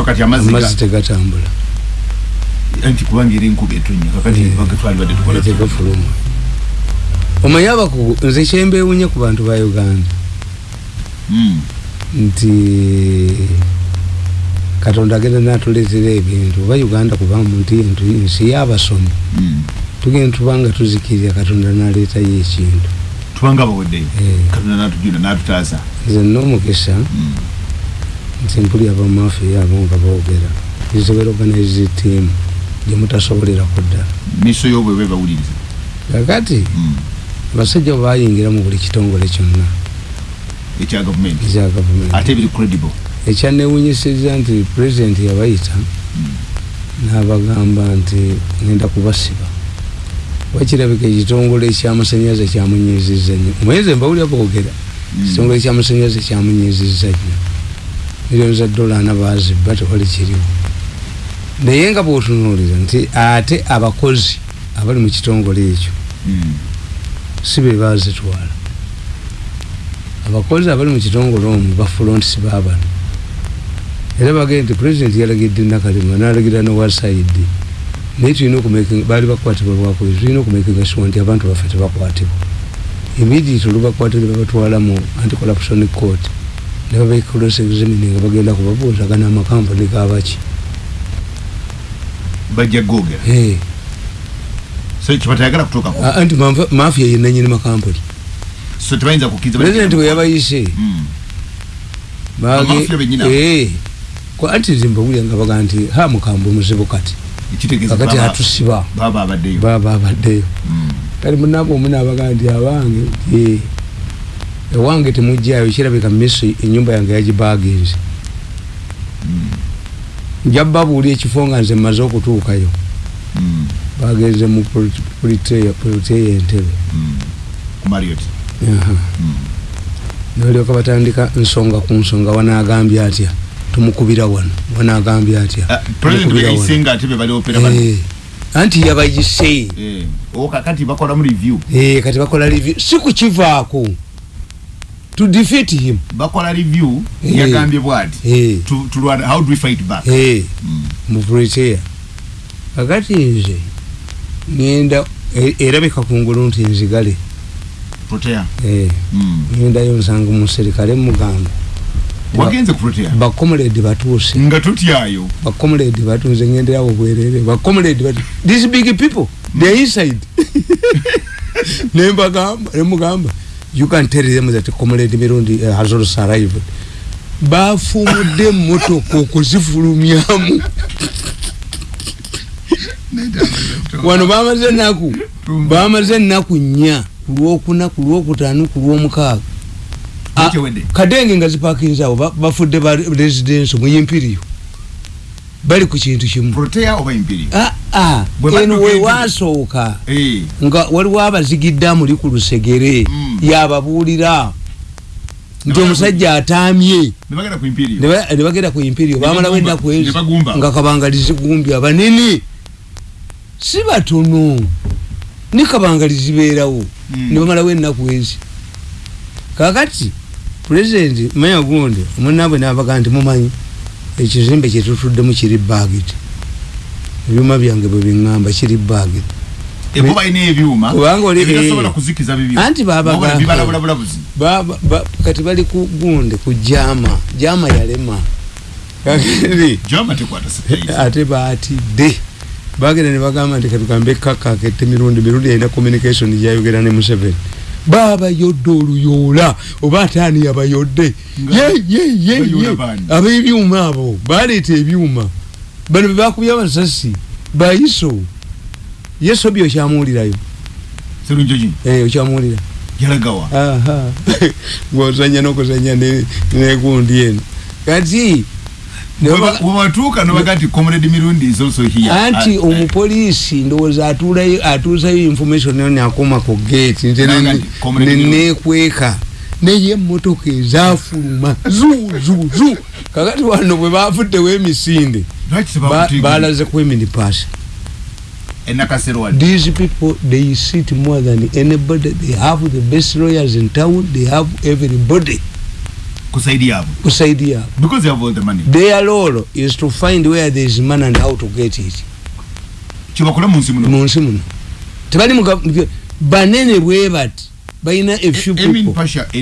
so kati amazzi tegatambula anti kubanga era enkuba etonnya kakati Eh. bagatwalibadde tukola tegafuluma omanyi abakugu nze kyembewunye ku bantu ba uganda Mm. nti katonda agenda natuleetera ebintu oba uganda kubamu nti nsi yabasomi Mm. tugenda tubanga tuzikirira katonda naleetayo ekintu tubanga abaweddeyo Eh. katonda natujuna natutaasa nze n'omukisa Mm. Nti mpulya bamafiya abo nga boogera isobera organize team gyemutasoboleraku ddala miso yobwebe bawuliriza? Kakati abasajja bayingira mu buli kitongole kyonna. Ekya gavumenti? Ate biri credible? Ekyanewunyisiza nti pulezidenti yabayita Mm. n'abagamba nti ngenda kubasiba. Wakirabika ekitongole ekyamasanyalaze kyamunyiziza nnyo? Omwezi mbawulira boogera. Mm. ekitongole ekyamasanyalaze kyamunyiziza nnyo miliyoni za dola ana bazibba tewali kiriwo naye nga bwotunuulira nti ate abakozi abali mu kitongole ekyo Mm. si be bazitwala abakozi abali mu kitongole omwo bafulontis babano era bagende nti pulezidenti yalagidde nakalema nalagira nowasaidi naye tulina baali bakwatibwa lwakubi tulina okumakinga sure nti abantu baffe tebakwatibwa. Immediate olubakwatire babatwala mu anticorruption court ne babecross examining bagenda kubabuuzagana amakampuni gabaki bajja kibatayagala kutuukako anti mafia yenanyini makampuni pulezidenti bwe yabayise. Mm. Benyina. Eh. Anti zimbabulya nga baga nti ha mukambwe muzibu kati. Kakati atusiba. baba abaddeyo. Kati munabo omunaabaga nti abange eh, ewange temugjayo kirabika miso enyumba yange yagibaginze Mm. nja babuulya ekifo nga nze mmaze okutuukayo. Bagenze mu politeya entebe nolyoka batandika nsonga ku nsonga wanaagambye atya? Tumukubira wano wanaagambye atya? Ah, Eh, anti yabayise Eh, o kakati bakolamu review. Eh, kati bakola review. Si kukivaako to defeat him. Bakola review Eh. yagambye bwati. Eh, Tu- tulwana how do we fight back? Eh, Mm. mu Pretoria kakati nze ngenda e- erabika kungulu nti nzigale. Protea. Eh, Mm. ngendayo nsanga muserikale mugamba wagenze ku Protea? bakomuledi batuuse. Nga tutyayo bakomuledi batuuse ngenderawo bwerere. Bakomuledi batu these big people they are inside. Nembagamba nemugamba you can tell them that comrade mirundi uh, has also arrived. Bafumudde emotoka okuzifulumyamu wano bamaze enaku bamaze enaku nnya ku lwokuna ku lwokutaano ku lwomukaaga. Ah, kadenge nga zipakinze awo ba- bafudde ba residence mu imperial. Bali ku kintu kimu Ah, eno badduka we enjuba. wasooka Eh. nga waliwo abazigidde amuli ku lusegere Mm. yababuulira nti omusajja atamye Ne bagenda ku Ne bamalawo ennaku ezo nga kabangalizi gumbi abanene si batono ne kabangalizi beerawo Mm. ne bamalawo ennaku ezi kakati pulezidenti manya gundi omunaabwe nabaga nti mumanyi ekizimbe kyetutuddemu kiri bagiti ebyuma byange bwe biŋŋamba kiri bagiti Ebo balina ebyuma. Eh. Anti baba Wabula gamba. bibalabulabulabuzi. Ba- ba- kati bali ku gundi ku jama jama yalema ate baatidde bagenda ne bagamba nti katugambe kakakette mirundi mirundi alina communication gyayogera ne museveni baabayodde oluyoola oba ataani yabayodde Nga- Ye, ye, ye, bayoola ye. baani? ab'ebyuma abo baleeta ebyuma bano be bakubya amasasi bayiso yeso byo okyamuwulirayo Serunjoji. Eh, okyamuwulira Yalagawa. Aha. ng'ozanya n'okuzanya ne- negundi eno. Kati ne also here. Anti Ah, omupoliisi ndowooza atuusayo information nayo nakoma ku gate. Nze Naga naye emmotoka ezafuluma. Zuzuzu kakati wano bwe bavuddewo emisinde balaze ku enakasero wali these people they sit more than anybody. They have the best lawyers in town. They have everybody. Kusaidi yabo kusaidi yabo because they have all the money. Their role is to find where there is money and how to get it. Kyebakola mu nsi muno. Munsi muno. Tebali muga- banene bwe bati balina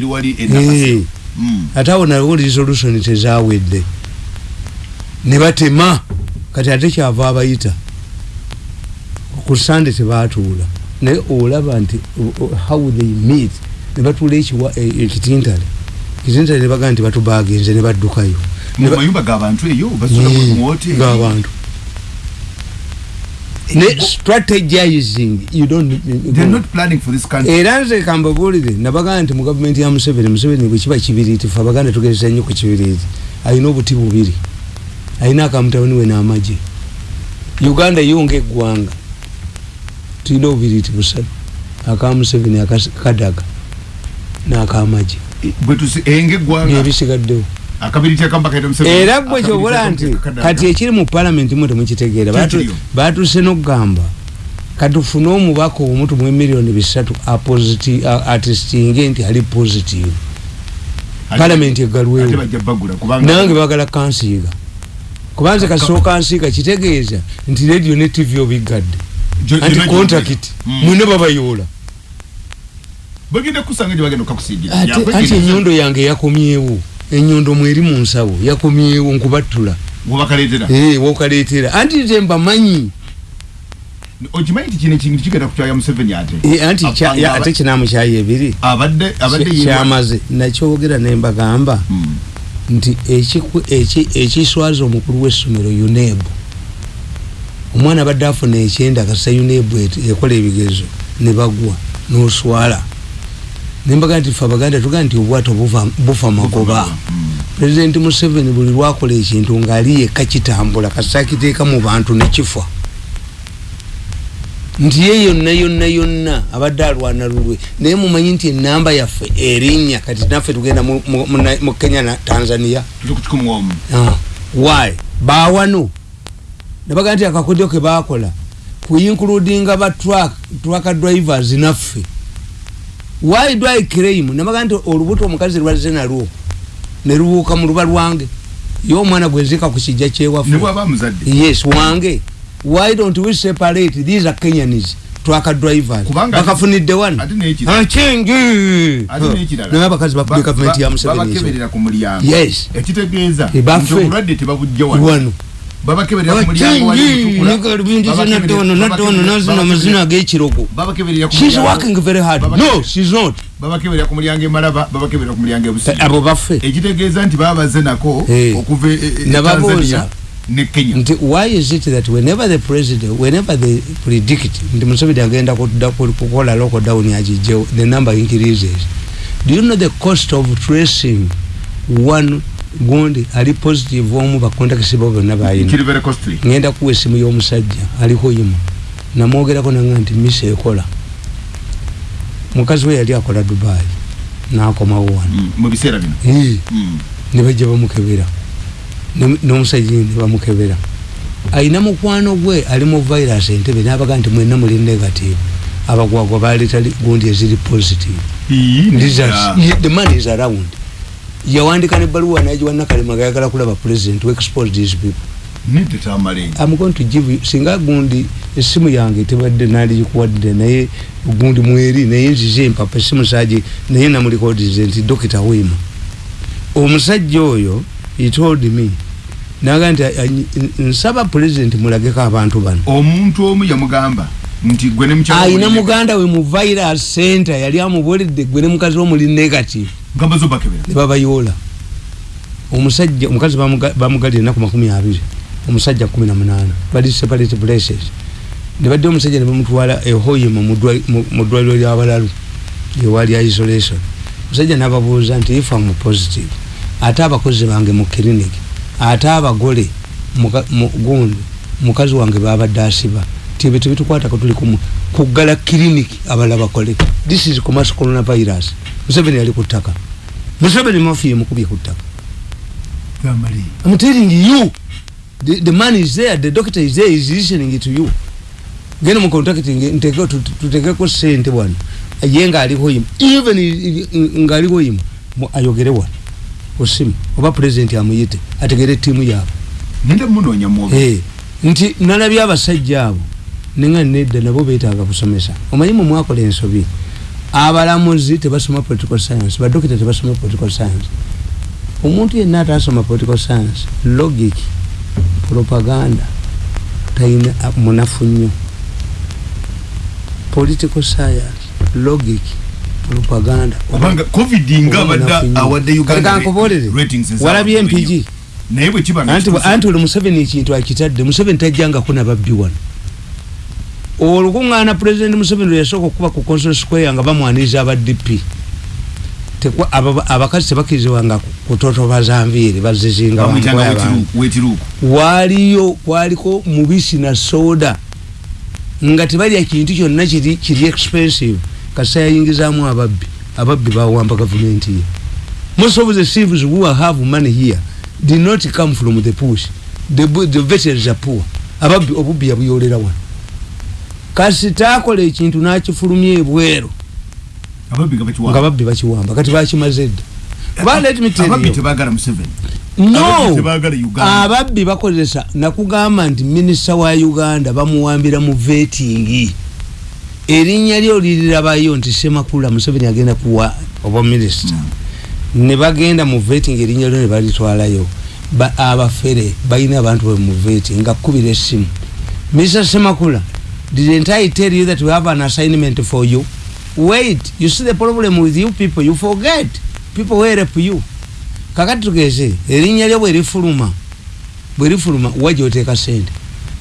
wali Eh, enakasi Mm. ate awo nawo resolution tezawedde. Ne batema kati ate kyava abayita ku sande tebatuula. Naye olaba nti how they meet? Ne batuula ekiwa- e- ekitintale. Kitintale ne bagaa nti batubagenze ne baddukayo. G'abantu ne strategizing you don't they're not planning for this country. Era nze kambabuulire nabagaa nti mu gavumenti ya museveni museveni bwe kiba kibiriiti fe abaganda tugezesa nnyo ku kibiriiti. Alina obuti bubiri. Alina akamutabani we n'amagye. Uganda yo ngaeggwanga tulina obubiriiti busatu aka museveni akadaga n'akamagye bwe tusi enge eggwanga byebisigaddewo akabiri kyakamba kaita museveni era gwe kyobola nti kati ekiri mu palamenti mwe temukitegeera. Batu- Kyekiriyo. batuse n'okugamba katufune omubaka omu tumwe miliyoni bisatu a- atestinge nti ali positive. Palamenti ate egalwewo nange bagala kansiiga. Kubanze kasooka nsiiga kitegeeza nti radio ne tv obigadde. Anti jo- contract Mm. mwine babayoola. Bagenda kusanga gye bagenda okukusiigira ate ate enyondo yange yakomyewo enyondo mweri mu nsawo yakomyewo nkubattula Eh, wokaleetera. Anti nze mbamanyi okimanyi nti kino ekintu kigenda kukyaya museveni ate? Eh, anti ate kinaamu kyayi ebiri. Kyamaze. Nakyogera nembagamba Mm. nti ekiswaza omukulu w'essomero unebu omwana abadde afuna ekyenda kasa unebu ekola ebigezo ne bagwa n'oswala nembaga nti fe abaganda tugaa nti obwato bufa magoba. Pulezidenti museveni buli lwakola ekintu ng'ali yekka kitambula kasita akiteeka mu bantu nekifa nti ye yonna yonna yonna abadde alwana lulwe. Naye mumanyi nti enamba yaffe erinnya kati naffe tugenda mu- kenya na tanzania. Why? Bawano nabaga nti akakodyo ke bakola kuinkludinga ba truck truck drivers naffe why do i claim? Nabaga nti olubuto omukazi lwazze nalwo. Ne lubuuka mu luba lwange. Ye omwana gwezika ku kijja ne kyewaffe bwaba muzadde. Yes wange. Why don't we separate? These are kenyans. Truck drivers. Kubanga- bakafunidde wano. ate n'ekirala. akingi ate n'ekirala naye abakazi bakubye Ba- gavumenti ya museveni mulyango. Yes. Ekitegeeza. Baffe. nti obulwadde tebabujja wano. Wano babakeberera ku mulyango wali mutukula. Babakeberera- natono nazina amazina ku shes working very hard. no shes not. babakeberera ku mulyango emalaba babakeberera ku mulyango ebusiga abo baffe. Ekitegeeza nti baba bazze nako Eh. okuva e- e- e- tanzania ne kenya. Nti why is it that whenever the president whenever they predict nti museveni agenda kukola local down agijjewo the number increases. Do you know the cost of tracing one gundi ali positive omu bakontakisi bo bonna bayina. Costly. Ngenda kuwa esimu y'omusajja aliko yima namwogerako nanga nti misa ekola. Mukazi we yali akola dubai nakomawo wano Mm, mu biseera bino. Mm. ne bajja bamukebera. N'omusajja ne bamukebera. Ayina mukwano gwe ali mu virus entebe nabaga nti mwenna muli negative. Abagwagwa baleeta li- gundi eziri positive. The man is around yawandika ne baluwa nagiwa nakalema gayagala kulaba president to expose these people. I'm going to give you singa gundi esimu yange tebadde nalikuwadde naye gundi mweri naye nzize empapa esimu sagi naye namulikodize nti dokita wima. Omusajja oyo he told me naga nti "Anyi- nsaba president mulageko abantu bano. Omuntu omu yamugamba nti gwe ne mukyala ayina wo muli- muganda we mu virus center yali amubuulidde gwe ne mukazi wo muli negative. Ngamba zo bakebera. Ne babayoola. Omusajja omukazi bamuga- bamugalira enaku makumi abiri omusajja kumi na munaana. Bali separate places. Ne badde omusajja ne bamutwala ehoyima mu dwa- mu- mu ddwaliro lyabalalu ewali isolation. Omusajja nababuuza nti if am positive ate abakozi bange mu clinic ate abagole mu- gundi mukazi wange babadde asiba tibe tebitukwatako tuli kumu kuggala clinic abala bakole. This is commercial coronavirus. Museveni yali ku ttaka. Museveni mafiye mukubye ku ttaka. I'm telling you, the, the man is there, the doctor is there, he's listening to you. Genda mu contacting nteke tutekeko sente bwana. Ye nga aliko yima. Even i- i- nga aliko yima mu- ayogere bwana. kusimu oba pulezidenti amuyite ategere ttiimu yaabwe. Eh, nti nalabye abasajja abo nenga nedda nabo betaaga kusomesa. Omanyi mwe mwakola ensobi abalamuzi tebasoma political science badokita tebasoma political science. Omuntu yenna atasoma political science logic propaganda taina munafu nnyo political science logic propaganda kubanga covid nga abadde awadde kankubuulire walabye empigi naye bwe kiba anti anti oli museveni ekintu akitadde museveni tajjangako nababbi wano olukuŋŋaana pulezidenti museveni lwe yasooka okuba ku consol square nga bamwaniriza aba dp abakazi tebakkirizibwanga kutotobaza nviiri bazizinga waaliyo kwaliko mubisi na soda. Nga tebalya kintu kyonna kiri expensive. Kasa yayingizaamu ababbi. Ababbi bawamba gavumenti ye. Most of the civils who have money here did not come from the push. The, the veterans are poor. Ababbi obubbi yabuyolera wano kasi takola ekintu nakifulumya ebweru. Ababbi nga babbi bakiwamba kati bakimaze dda museveni Ababbi no! Ababbi bakozesa nakugamba nti minisita wa uganda bamuwambira mu vetingi erinnya lyo lirirabayo nti semakula museveni agenda kuwa oba minisita. Ne bagenda mu vetingi erinnya lyo ne balitwalayo. Ba- abafere balina abantu bwe mu veti nga kkubira essimu. Mr semakula didn't i tell you that we have an assignment for you? Wait you see the problem with you people you forget. People will help you. Kakati tugeze erinnya lyo bwe lifuluma. Bwe lifuluma wajja oteeka sente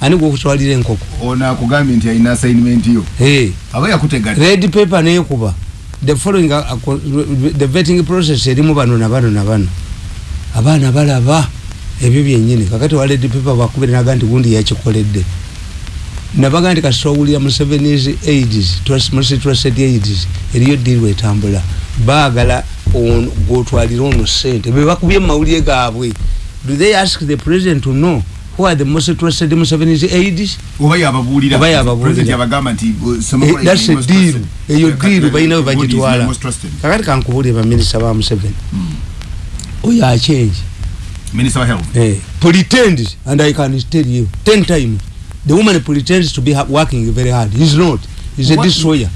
ani gwokutwalira enkoko? Ono akugambye nti alina assignment yo. Hey. aba yakutegadde red paper nekuba. The following uh, uh, the vetting process erimu bano na bano na bano. Abaana balaba ebyo byenyini kakati wa red paper bakubire naga nti gundi yakikoledde nabaga nti kasita owulira musevenis aids trusted aids eriyo diru etambula baagala gwotwalire ono sente bebakubye mumawulire gaabwe do they ask the president to know who are the most trusted oba Oba uh, Eh, trusted. eyo Eh, deal kati, balina uh, bwe God is the bagitwala. kakati kankubulire baminisita ba museveni oyo Minister of health. Eh, pretend and i can tell you ten times the woman pretends to be working very hard. He's not. He's a destroyer.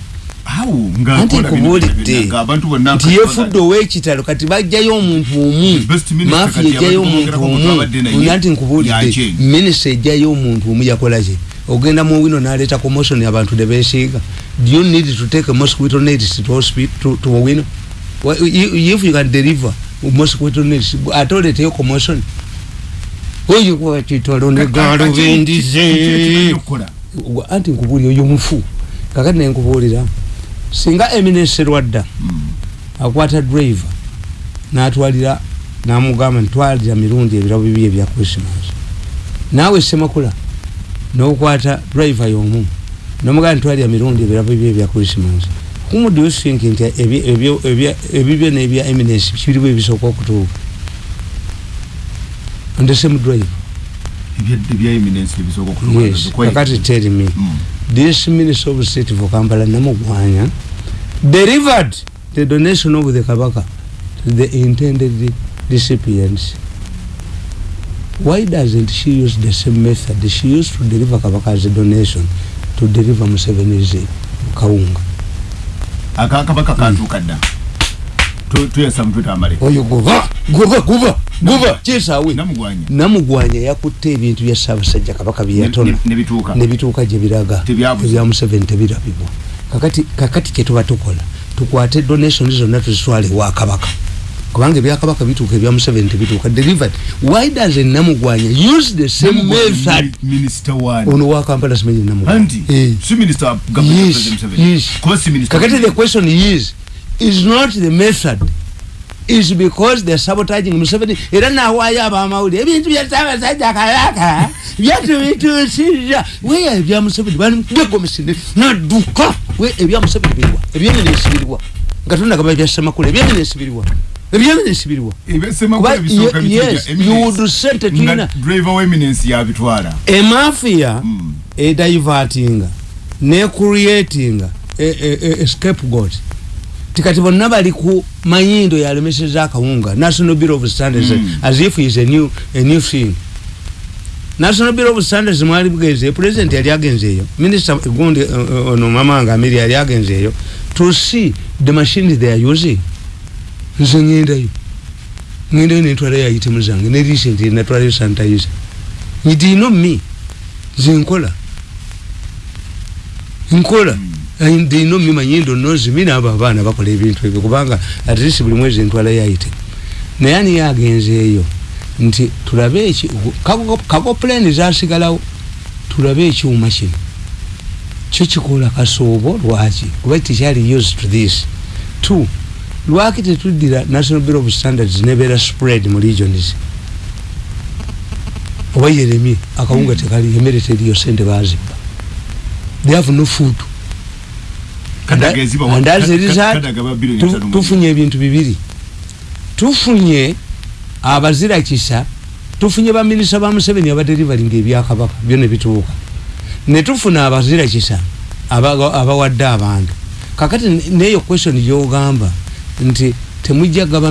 Nga anti nga bonna nti yefudde ow'ekitalo kati bajjayo omuntu omu. Kati ejjayo omuntu omu. nanti nkubulidde yachange. minisita ejjayo omuntu omu yakolaki ogenda mu wino n'aleeta commotion abantu ne beesiiga. Do you need to take a mosquito nets to hospital to, to wino? If you can deliver mosquito nets ate oleeteyo commotion oyo kwakitolo ne galubindize okukola Gwa- anti nkubuulira oyo mufu kakati nenkubuulira singa eminence lwadda akwata driver n'atwalira n'amugamba ntwalira mirundi ebirabo bibi ebya christmas. Naawe semakula n'okwata driver y'omu nomugamba ntwalira mirundi ebirabo bibi ebya christmas. Whom do you think nti ebibyo n'ebya eminence biriwo ebisooka okutuuka ebisooka yes okutuuka kakati tell me. Mm. this minister of state for kampala namugwanya delivered the donation of the kabaka to the intended recipients. Why doesn't she use the same method? She used to deliver kabaka as a donation to deliver museveni's kawunga Aka- kabaka kantuuka dda Tu- tuyasa mutwita amale oyo guba guba guba guba kyesaawe. Namugwanya. Yakutte ebintu bya ssaabasajja kabaka byeyatona ne- nebituuka nebituuka gye biraga. Tebyabuze. ebya museveni tebirabibwa. Kakati kakati kyetuba tukola tukwate donation zonna tuzitwale wa kabaka. Kubanga ebyakabaka bituuka ebya museveni tebituuka. Delivered. Why does namugwanya use the same method? ono wa kampala simenye namugwanya. Eh. kakati the question is is not the method is because they're sabotaging museveni. Era nawaayo abamawulire ebintu byasabasajja kabaka byatubituusizza weya ebya museveni? Banigegomisine nadduka we ebya museveni? Biriwa ebyeminensi biriwa nga tonagaba ebyasemakula ebyeminensi biriwa ebyeminensi biriwa ebyasemakula Kuba- bisooka ye- bitujja yes, eminence. you would sente nga tulina driver w'eminensi yabitwala emafiya Mm. edivatinga necreatinga scapegoat tikati bonna bali ku mayindo yalemeseza akawunga national bureau of standards Mm. as if is a new, a new thing. National bureau of standards mwali bugenze president yali agenzeeyo minister gundi uh, uh, ono mamanga amiri yali agenzeeyo to see the machine they are using. Nze ngendayo. Ngendayo netwalayo ayitemu zange ne recent natwalayo sanitizer. It is not me. Nze nkola. Nkola ndino mimanyindo nozi mi naabo abaana bakola ebintu ebyo kubanga at least buli mwezi ntwalayo ayitemu naye ani yagenzeeyo nti tulabe eki kago plani zasigalawo tulabe ekyuma kino. Kyo kikola kasoobo lwaki? Kuba tikyali used to this. Two lwaki tetuddira national bureau of standards nebeera spread mu regions? Oba yeremye akawunga tekali emmere teriyo sente bazibba they have no food tufunye ebintu bibiri. Tufunye abazira kisa tufunye baminisa ba museveni abaderivalinga ebyakabaka byo nebituuka netufuna abazira kisa aba- abawadde abantu. Kakati neyo question gyogamba nti temujja gavamenti